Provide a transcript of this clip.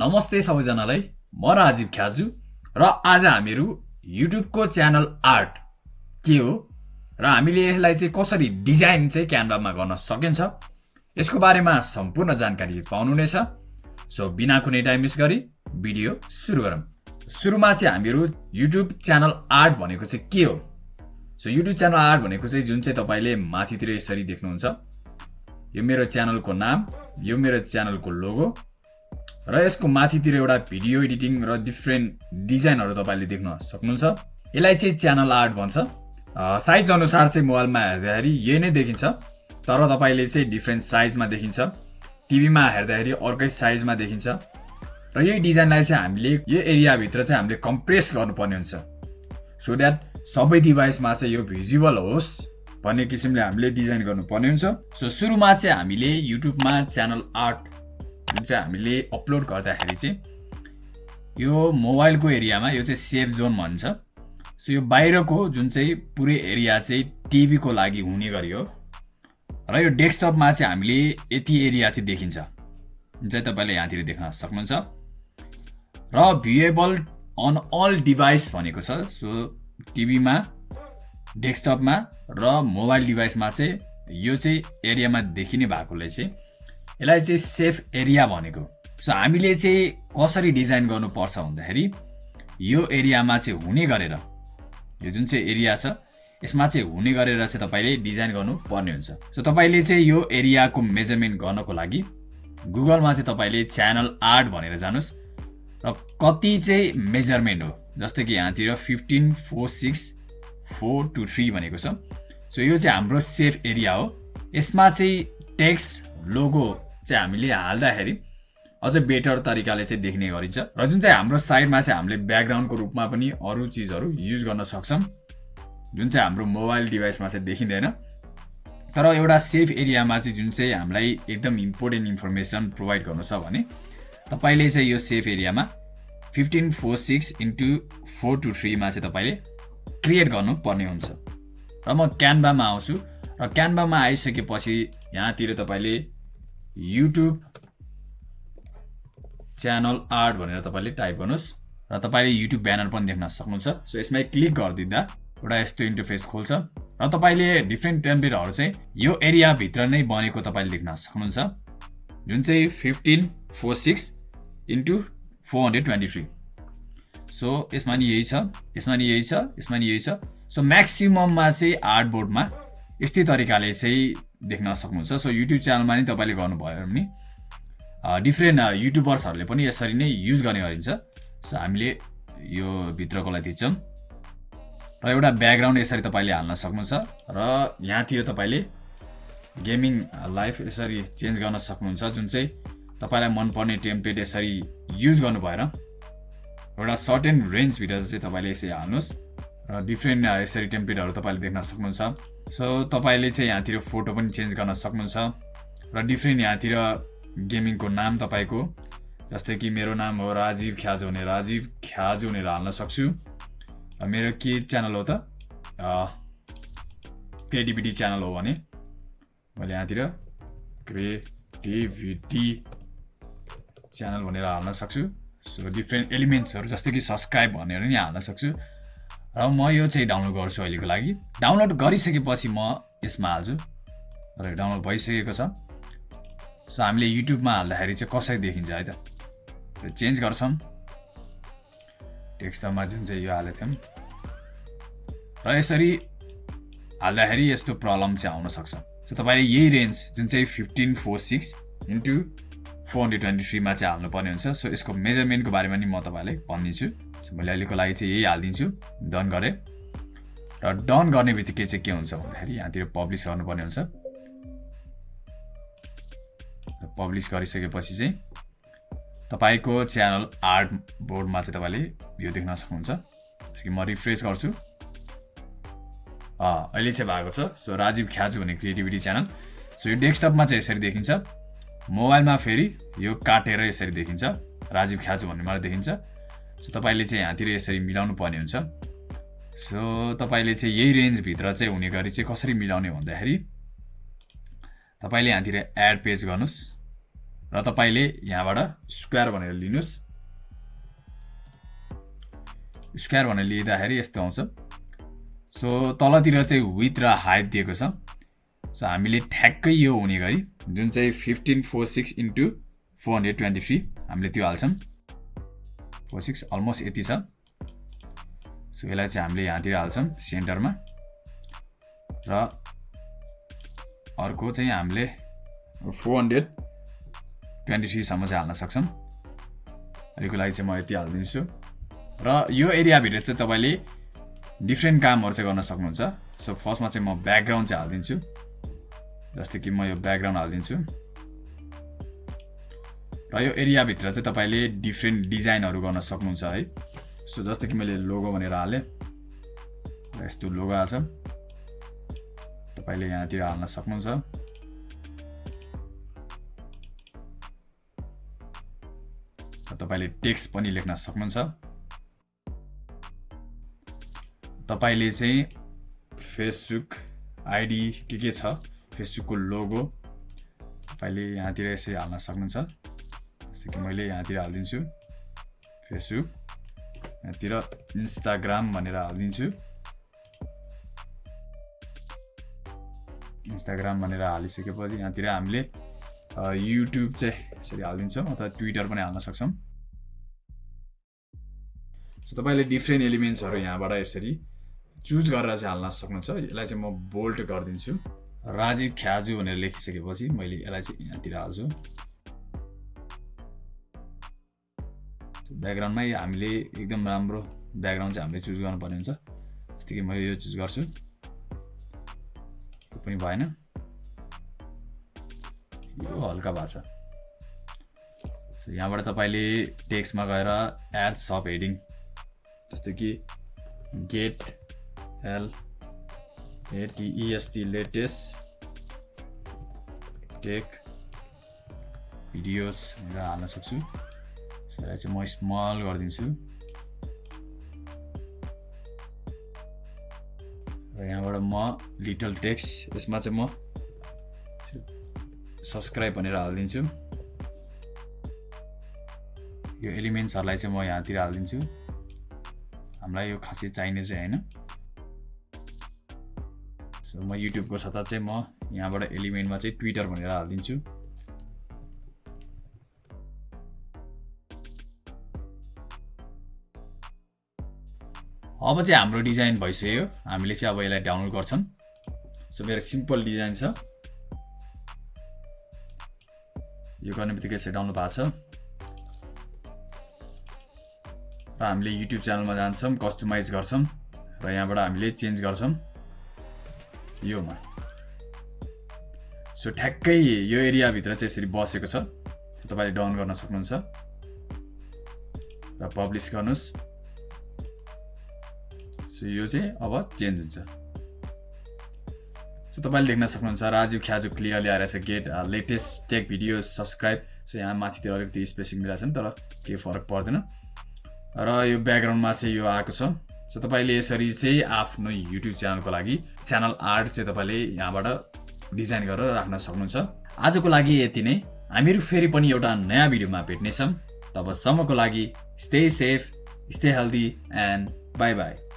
नमस्ते सबैजनालाई म राजीव ख्याजु र आज हामीहरू युट्युबको च्यानल आर्ट के हो र हामीले यसलाई चाहिँ कसरी डिजाइन चाहिँ क्यानभामा गर्न सकिन्छ। यसको बारेमा सम्पूर्ण जानकारी पाउनुहुनेछ। सो बिना कुनै टाइम मिस गरी भिडियो सुरु गरौँ। सुरुमा चाहिँ हामीहरू युट्युब च्यानल आर्ट भनेको चाहिँ के हो? सो युट्युब च्यानल आर्ट भनेको चाहिँ जुन चाहिँ तपाईँले माथितिर यसरी देख्नुहुन्छ। यो मेरो च्यानलको नाम यो मेरो च्यानलको लोगो र यसको माथितिर एउटा भिडियो एडिटिङ र डिफ्रेन्ट डिजाइनहरू तपाईँले देख्न सक्नुहुन्छ। यसलाई चाहिँ च्यानल आर्ट भन्छ। साइज अनुसार चाहिँ मोबाइलमा हेर्दाखेरि यही नै देखिन्छ। तर तपाईँले चाहिँ डिफ्रेन्ट साइजमा देखिन्छ। टिभीमा हेर्दाखेरि अर्कै साइजमा देखिन्छ। र यही डिजाइनलाई चाहिँ हामीले यो एरियाभित्र चाहिँ हामीले कम्प्रेस गर्नुपर्ने हुन्छ। सो द्याट सबै डिभाइसमा चाहिँ यो भिजुअल होस् भन्ने किसिमले हामीले डिजाइन गर्नुपर्ने हुन्छ। सो सुरुमा चाहिँ हामीले युट्युबमा च्यानल आर्ट जुन चाहिँ हामीले अपलोड गर्दाखेरि चाहिँ यो मोबाइलको एरियामा यो चाहिँ सेफ जोन भन्छ। सो यो बाहिरको जुन चाहिँ पुरै एरिया चाहिँ टिभीको लागि हुने गरी र यो डेस्कटपमा चाहिँ हामीले यति एरिया चाहिँ देखिन्छ। जुन चाहिँ तपाईँले यहाँतिर देख्न सक्नुहुन्छ। र भ्युएबल अन अल डिभाइस भनेको छ। सो टिभीमा डेस्कटपमा र मोबाइल डिभाइसमा चाहिँ यो चाहिँ एरियामा देखिने भएकोले चाहिँ यसलाई चाहिँ सेफ एरिया भनेको सो हामीले चाहिँ कसरी डिजाइन गर्नुपर्छ भन्दाखेरि यो एरियामा चाहिँ हुने गरेर यो जुन चाहिँ एरिया छ यसमा चाहिँ हुने गरेर चाहिँ तपाईँले डिजाइन गर्नु पर्ने हुन्छ। सो तपाईँले चाहिँ यो एरियाको मेजरमेन्ट गर्नको लागि गुगलमा चाहिँ तपाईँले च्यानल आर्ट भनेर जानुहोस् र कति चाहिँ मेजरमेन्ट हो जस्तै कि यहाँतिर fifteen four six four two three भनेको छ। सो यो चाहिँ हाम्रो सेफ एरिया हो। यसमा चाहिँ टेक्स्ट लोगो चाहिँ हामीले हाल्दाखेरि अझ बेटर तरिकाले चाहिँ देख्ने गरिन्छ। र जुन चाहिँ हाम्रो साइडमा चाहिँ हामीले ब्याकग्राउन्डको रूपमा पनि अरू चिजहरू युज गर्न सक्छौँ जुन चाहिँ हाम्रो मोबाइल डिभाइसमा चाहिँ देखिँदैन। तर एउटा सेफ एरियामा चाहिँ जुन चाहिँ हामीलाई एकदम इम्पोर्टेन्ट इन्फर्मेसन प्रोभाइड गर्नु छ भने तपाईँले चाहिँ यो सेफ एरियामा fifteen four six into four two थ्रीमा चाहिँ तपाईँले क्रिएट गर्नुपर्ने हुन्छ। र म क्यानभामा आउँछु। र क्यानभामा आइसकेपछि यहाँतिर तपाईँले युट्युब च्यानल आर्ट भनेर तपाईँले टाइप गर्नुहोस् र तपाईँले युट्युब ब्यानर पनि देख्न सक्नुहुन्छ। सो यसमा क्लिक गरिदिँदा एउटा यस्तो इन्टरफेस खोल्छ र तपाईँले डिफ्रेन्ट टेम्पलेटहरू चाहिँ यो एरियाभित्र नै बनेको तपाईँले देख्न सक्नुहुन्छ। जुन चाहिँ fifteen four six into four hundred twenty three so यसमा नि यही छ यसमा नि यही छ यसमा नि यही छ। सो म्याक्सिमममा चाहिँ आर्टबोर्डमा यस्तै तरिकाले चाहिँ देख्न सक्नुहुन्छ। सो युट्युब च्यानलमा नि तपाईँले गर्नुभयो भने डिफ्रेन्ट युट्युबर्सहरूले पनि यसरी नै युज गर्ने गरिन्छ। सो हामीले यो भित्रकोलाई थिच्छौँ। र एउटा ब्याकग्राउन्ड यसरी तपाईँले हाल्न सक्नुहुन्छ र यहाँतिर तपाईँले गेमिङ लाइफ यसरी चेन्ज गर्न सक्नुहुन्छ जुन चाहिँ तपाईँलाई मनपर्ने टेम्प्लेट यसरी युज गर्नु भएर एउटा सर्टेन रेन्जभित्र चाहिँ तपाईँले यसरी हाल्नुहोस्। डिफ्रेन्ट यसरी टेम्प्लेटहरू तपाईँले देख्न सक्नुहुन्छ। सो तपाईँले चाहिँ यहाँतिर फोटो पनि चेन्ज गर्न सक्नुहुन्छ र डिफ्रेन्ट यहाँतिर गेमिङको नाम तपाईँको जस्तै कि मेरो नाम हो राजीव ख्याज हुने राजीव ख्याज भनेर हाल्न सक्छु। मेरो के च्यानल हो त? क्रिएटिभिटी च्यानल हो भने मैले यहाँतिर क्रिएटिभिटी च्यानल भनेर हाल्न सक्छु। सो डिफ्रेन्ट एलिमेन्ट्सहरू जस्तै कि सब्सक्राइब भनेर नि हाल्न सक्छु। र म यो चाहिँ डाउनलोड गर्छु अहिलेको लागि। डाउनलोड गरिसकेपछि म यसमा हाल्छु। र डाउनलोड भइसकेको छ। सो हामीले युट्युबमा हाल्दाखेरि चाहिँ कसरी देखिन्छ है त? चेन्ज गर्छौँ। टेक्स्टमा जुन चाहिँ यो हालेको थियौँ। र यसरी हाल्दाखेरि यस्तो प्रब्लम चाहिँ आउन सक्छ। सो तपाईँले यही रेन्ज जुन चाहिँ fifteen four six into four hundred twenty थ्रीमा चाहिँ हाल्नुपर्ने हुन्छ। सो यसको मेजरमेन्टको बारेमा नि म तपाईँलाई भनिदिन्छु मैले अहिलेको लागि चाहिँ यही हालिदिन्छु। डन गरेँ। र डन गर्ने बित्तिकै चाहिँ के हुन्छ भन्दाखेरि यहाँतिर पब्लिस गर्नुपर्ने हुन्छ। पब्लिस गरिसकेपछि चाहिँ तपाईँको च्यानल आर्ट बोर्डमा चाहिँ तपाईँले यो देख्न सक्नुहुन्छ। म रिफ्रेस गर्छु। अहिले चाहिँ भएको छ। सो राजीव ख्याजु भन्ने क्रिएटिभिटी च्यानल। सो यो डेस्कटपमा चाहिँ यसरी देखिन्छ। मोबाइलमा फेरि यो काटेर यसरी देखिन्छ। राजीव ख्याजु भन्नेमा देखिन्छ। सो तपाईँले चाहिँ यहाँतिर यसरी मिलाउनु पर्ने हुन्छ। सो तपाईँले चाहिँ यही रेन्जभित्र चाहिँ हुने गरी चाहिँ कसरी मिलाउने भन्दाखेरि तपाईँले यहाँतिर एड पेज गर्नुहोस् र तपाईँले यहाँबाट स्क्वायर भनेर लिनुहोस्। स्क्वायर भनेर लिँदाखेरि यस्तो आउँछ। सो तलतिर चाहिँ विथ र हाइट दिएको छ। सो हामीले ठ्याक्कै यो हुने गरी जुन चाहिँ fifteen four six into four hundred twenty three हामीले त्यो हाल्छौँ। फोर सिक्स अलमोस्ट यति छ। सो यसलाई चाहिँ हामीले यहाँतिर हाल्छौँ सेन्टरमा। र अर्को चाहिँ हामीले फोर हन्ड्रेड ट्वेन्टी थ्रीसम्म चाहिँ हाल्न सक्छौँ। अहिलेको लागि चाहिँ म यति हालिदिन्छु। र यो एरियाभित्र चाहिँ तपाईँले डिफ्रेन्ट कामहरू चाहिँ गर्न सक्नुहुन्छ। सो फर्स्टमा चाहिँ म ब्याकग्राउन्ड चाहिँ हालिदिन्छु। जस्तै कि म यो ब्याकग्राउन्ड हालिदिन्छु। र यो एरियाभित्र चाहिँ तपाईँले डिफ्रेन्ट डिजाइनहरू गर्न सक्नुहुन्छ है। सो जस्तै कि मैले लोगो भनेर हालेँ र यस्तो लोगो आएको छ। तपाईँले यहाँतिर हाल्न सक्नुहुन्छ। तपाईँले टेक्स्ट पनि लेख्न सक्नुहुन्छ। तपाईँले चाहिँ फेसबुक आइडी के के छ? फेसबुकको लोगो तपाईँले यहाँतिर यसरी हाल्न सक्नुहुन्छ। जस्तै कि मैले यहाँतिर हालिदिन्छु। फेसबुक यहाँतिर इन्स्टाग्राम भनेर हालिदिन्छु। इन्स्टाग्राम भनेर हालिसकेपछि यहाँतिर हामीले युट्युब चाहिँ यसरी हालिदिन्छौँ अथवा ट्विटर पनि हाल्न सक्छौँ। सो तपाईँले डिफ्रेन्ट एलिमेन्ट्सहरू यहाँबाट यसरी चुज गरेर चाहिँ हाल्न सक्नुहुन्छ। यसलाई चाहिँ म बोल्ट गरिदिन्छु। राजीव ख्याजु भनेर लेखिसकेपछि मैले यसलाई चाहिँ यहाँतिर हाल्छु। ब्याकग्राउन्डमै हामीले एकदम राम्रो ब्याकग्राउन्ड चाहिँ हामीले चुज गर्नुपर्ने हुन्छ। जस्तै कि मैले यो चुज गर्छु। यो पनि भएन। यो हल्का भएको छ। यहाँबाट तपाईँले टेक्स्टमा गएर एड सप हेडिङ जस्तै कि get L ATEST latest tech videos भनेर हाल्न सक्छु। यसलाई चाहिँ म स्मल गरिदिन्छु। र यहाँबाट म लिटल टेक्स्ट यसमा चाहिँ म सब्सक्राइब भनेर हालिदिन्छु। यो एलिमेन्ट्सहरूलाई चाहिँ म यहाँतिर हालिदिन्छु। हामीलाई यो खासै चाहिने चाहिँ होइन। सो म युट्युबको सट्टा चाहिँ म यहाँबाट एलिमेन्टमा चाहिँ ट्विटर भनेर हालिदिन्छु। अब चाहिँ हाम्रो डिजाइन भइसक्यो। हामीले चाहिँ अब यसलाई डाउनलोड गर्छौँ। सो मेरो सिम्पल डिजाइन छ। यो गर्ने बित्तिकै यसरी डाउनलोड भएको छ। र हामीले युट्युब च्यानलमा जान्छौँ कस्टमाइज गर्छौँ। र यहाँबाट हामीले चेन्ज गर्छौँ। योमा। सो ठ्याक्कै यो एरियाभित्र चाहिँ यसरी बसेको छ। तपाईँले डाउन गर्न सक्नुहुन्छ। र पब्लिस गर्नुहोस्। सो यो चाहिँ अब चेन्ज हुन्छ। सो तपाईँले देख्न सक्नुहुन्छ राजीव ख्याजु क्लियरली आइरहेछ get latest tech video subscribe so यहाँ माथितिर अलिकति स्पेसिङ मिलाएको छ नि तर केही फरक पर्दैन। र यो ब्याकग्राउन्डमा चाहिँ यो आएको छ। सो तपाईँले यसरी चाहिँ आफ्नो युट्युब च्यानलको लागि च्यानल आर्ट चाहिँ तपाईँले यहाँबाट डिजाइन गरेर राख्न सक्नुहुन्छ। आजको लागि यति नै। हामीहरू फेरि पनि एउटा नयाँ भिडियोमा भेट्नेछौँ। तबसम्मको लागि stay safe stay healthy and bye bye